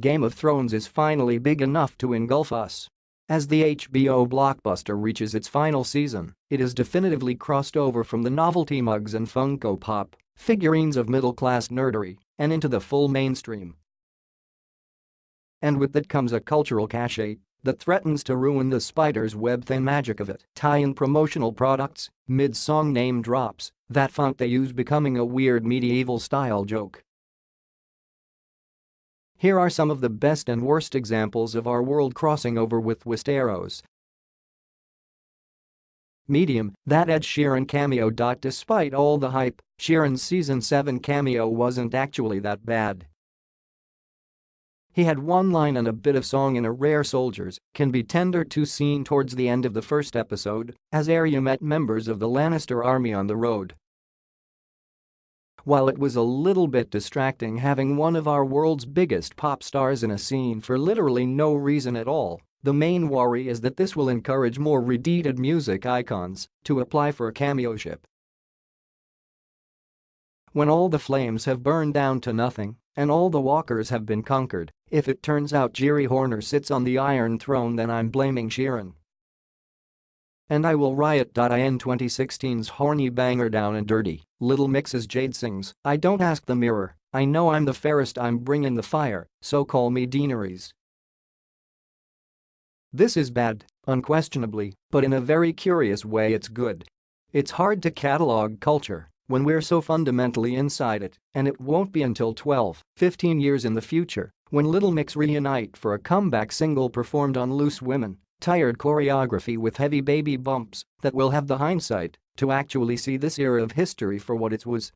Game of Thrones is finally big enough to engulf us. As the HBO blockbuster reaches its final season, it has definitively crossed over from the novelty mugs and Funko Pop, figurines of middle-class nerdery, and into the full mainstream. And with that comes a cultural cachet that threatens to ruin the spider's web thin magic of it. Tie-in promotional products, mid-song name drops, that font they use becoming a weird medieval-style joke. Here are some of the best and worst examples of our world crossing over with Westeros. Medium, that Ed Sheeran cameo. Despite all the hype, Sheeran's season 7 cameo wasn't actually that bad. He had one line and a bit of song in a rare Soldiers Can Be Tender 2 scene towards the end of the first episode, as Arya met members of the Lannister army on the road. While it was a little bit distracting having one of our world's biggest pop stars in a scene for literally no reason at all, the main worry is that this will encourage more redeeted music icons to apply for a cameo ship. When all the flames have burned down to nothing and all the walkers have been conquered, if it turns out Geri Horner sits on the Iron Throne then I'm blaming Sheeran. And I will riot. In 2016's horny banger Down and Dirty, Little Mix's Jade sings, I don't ask the mirror, I know I'm the fairest I'm bringing the fire, so call me Daenerys. This is bad, unquestionably, but in a very curious way it's good. It's hard to catalog culture when we're so fundamentally inside it, and it won't be until 12, 15 years in the future when Little Mix reunite for a comeback single performed on Loose Women tired choreography with heavy baby bumps that will have the hindsight to actually see this era of history for what it was.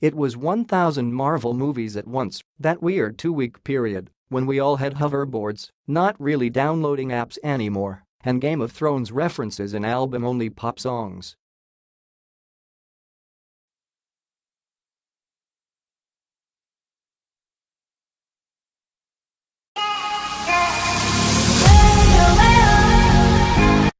It was 1000 Marvel movies at once, that weird two-week period when we all had hoverboards, not really downloading apps anymore, and Game of Thrones references in album-only pop songs